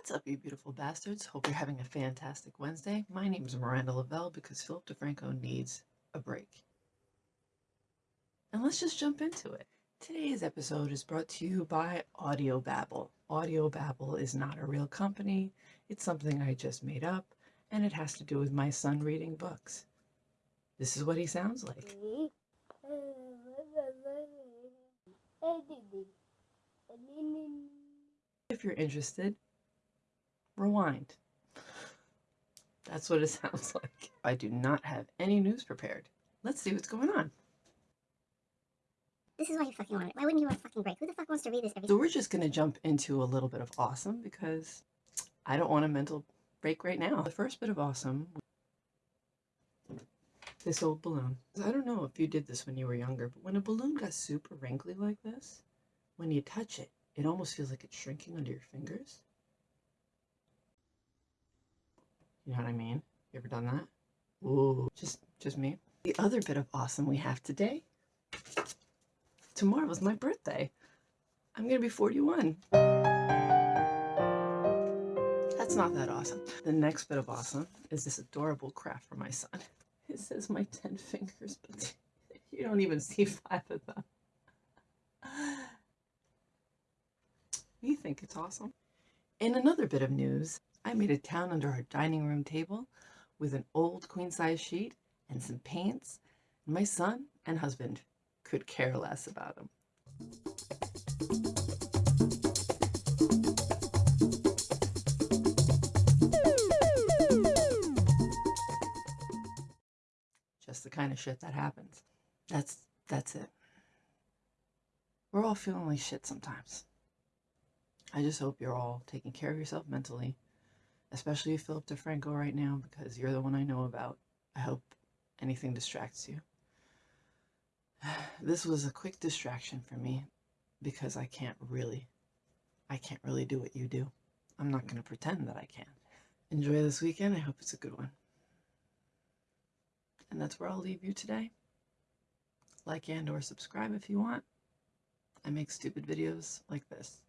What's up, you beautiful bastards? Hope you're having a fantastic Wednesday. My name is Miranda Lavelle because Philip DeFranco needs a break. And let's just jump into it. Today's episode is brought to you by Audio Babble. Audio Babble is not a real company, it's something I just made up, and it has to do with my son reading books. This is what he sounds like. If you're interested, rewind. That's what it sounds like. I do not have any news prepared. Let's see what's going on. This is why you fucking want it. Why wouldn't you want a fucking break? Who the fuck wants to read this every So we're just going to jump into a little bit of awesome because I don't want a mental break right now. The first bit of awesome, this old balloon. I don't know if you did this when you were younger, but when a balloon got super wrinkly like this, when you touch it, it almost feels like it's shrinking under your fingers. You know what I mean? You ever done that? Ooh, just just me. The other bit of awesome we have today. Tomorrow is my birthday. I'm gonna be 41. That's not that awesome. The next bit of awesome is this adorable craft for my son. It says my 10 fingers, but you don't even see five of them. You think it's awesome? In another bit of news, I made a town under our dining room table with an old queen size sheet and some paints. My son and husband could care less about them. Just the kind of shit that happens. That's that's it. We're all feeling like shit sometimes. I just hope you're all taking care of yourself mentally, especially Philip DeFranco right now because you're the one I know about. I hope anything distracts you. This was a quick distraction for me because I can't really, I can't really do what you do. I'm not going to pretend that I can. Enjoy this weekend. I hope it's a good one. And that's where I'll leave you today. Like and or subscribe if you want. I make stupid videos like this.